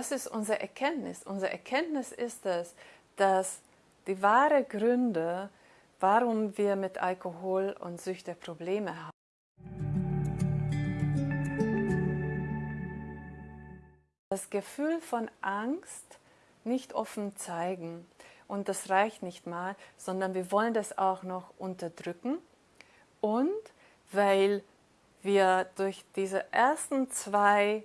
Was ist unsere Erkenntnis? Unsere Erkenntnis ist es, dass die wahre Gründe, warum wir mit Alkohol und Süchte Probleme haben, das Gefühl von Angst nicht offen zeigen. Und das reicht nicht mal, sondern wir wollen das auch noch unterdrücken. Und weil wir durch diese ersten zwei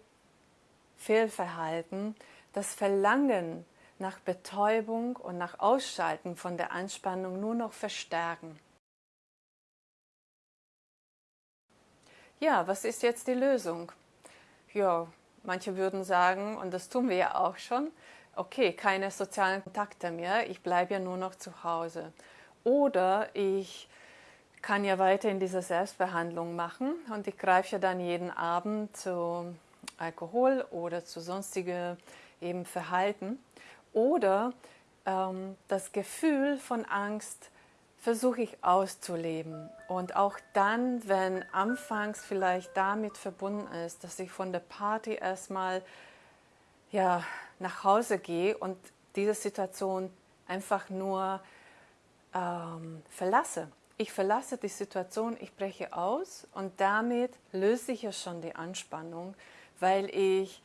Fehlverhalten das Verlangen nach Betäubung und nach Ausschalten von der Anspannung nur noch verstärken. Ja, was ist jetzt die Lösung? Ja, manche würden sagen, und das tun wir ja auch schon, okay, keine sozialen Kontakte mehr, ich bleibe ja nur noch zu Hause. Oder ich kann ja weiter in dieser Selbstbehandlung machen und ich greife ja dann jeden Abend zu Alkohol oder zu sonstigen eben Verhalten. Oder ähm, das Gefühl von Angst versuche ich auszuleben. Und auch dann, wenn anfangs vielleicht damit verbunden ist, dass ich von der Party erstmal ja, nach Hause gehe und diese Situation einfach nur ähm, verlasse ich verlasse die Situation, ich breche aus und damit löse ich ja schon die Anspannung, weil ich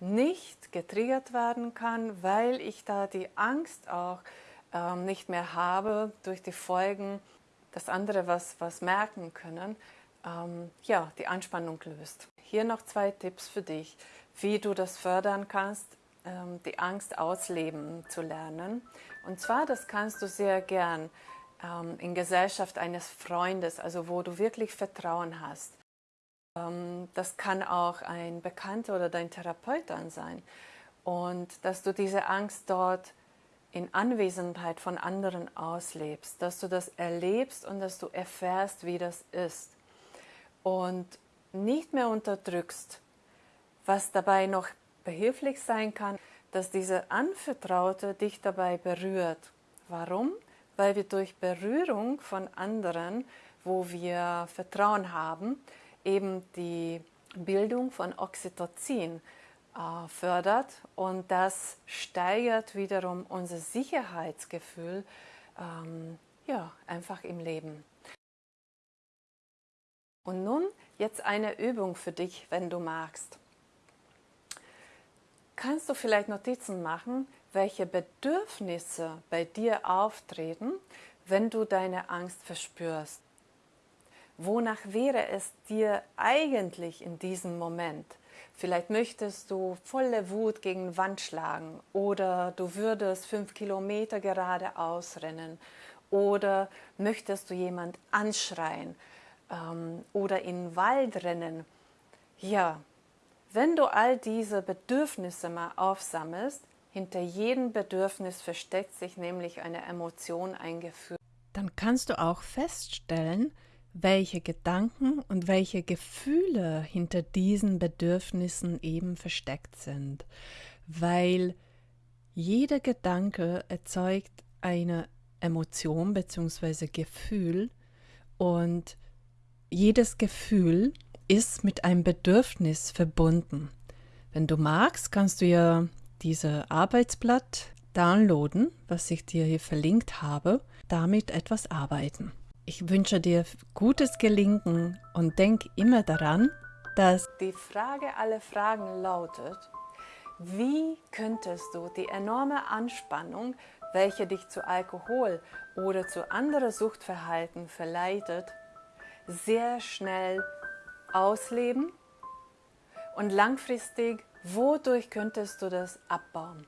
nicht getriggert werden kann, weil ich da die Angst auch ähm, nicht mehr habe durch die Folgen, dass andere was, was merken können, ähm, ja, die Anspannung löst. Hier noch zwei Tipps für dich, wie du das fördern kannst, ähm, die Angst ausleben zu lernen. Und zwar, das kannst du sehr gern ähm, in Gesellschaft eines Freundes, also wo du wirklich Vertrauen hast. Ähm, das kann auch ein Bekannter oder dein Therapeut dann sein. Und dass du diese Angst dort in Anwesenheit von anderen auslebst, dass du das erlebst und dass du erfährst, wie das ist. Und nicht mehr unterdrückst, was dabei noch behilflich sein kann, dass diese Anvertraute dich dabei berührt. Warum? weil wir durch Berührung von anderen, wo wir Vertrauen haben, eben die Bildung von Oxytocin äh, fördert und das steigert wiederum unser Sicherheitsgefühl ähm, ja, einfach im Leben. Und nun jetzt eine Übung für dich, wenn du magst. Kannst du vielleicht Notizen machen, welche Bedürfnisse bei dir auftreten, wenn du deine Angst verspürst. Wonach wäre es dir eigentlich in diesem Moment? Vielleicht möchtest du volle Wut gegen Wand schlagen oder du würdest fünf Kilometer geradeaus rennen oder möchtest du jemand anschreien ähm, oder in den Wald rennen. Ja, wenn du all diese Bedürfnisse mal aufsammelst, hinter jedem Bedürfnis versteckt sich nämlich eine Emotion, ein Gefühl. Dann kannst du auch feststellen, welche Gedanken und welche Gefühle hinter diesen Bedürfnissen eben versteckt sind, weil jeder Gedanke erzeugt eine Emotion bzw. Gefühl und jedes Gefühl ist mit einem Bedürfnis verbunden. Wenn du magst, kannst du ja diese Arbeitsblatt downloaden, was ich dir hier verlinkt habe, damit etwas arbeiten. Ich wünsche dir gutes Gelingen und denk immer daran, dass die Frage aller Fragen lautet, wie könntest du die enorme Anspannung, welche dich zu Alkohol oder zu anderen Suchtverhalten verleitet, sehr schnell ausleben und langfristig Wodurch könntest du das abbauen?